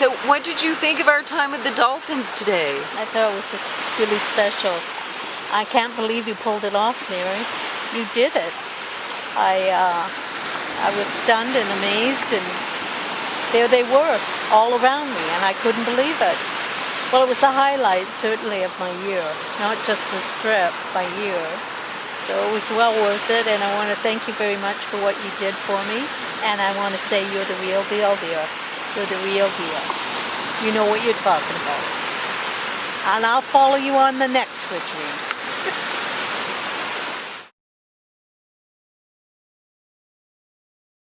So what did you think of our time with the Dolphins today? I thought it was really special. I can't believe you pulled it off, Mary. You did it. I, uh, I was stunned and amazed, and there they were, all around me, and I couldn't believe it. Well, it was the highlight, certainly, of my year, not just this trip, my year. So it was well worth it, and I want to thank you very much for what you did for me. And I want to say you're the real deal, dear. You're the real deal. You know what you're talking about. And I'll follow you on the next retreat.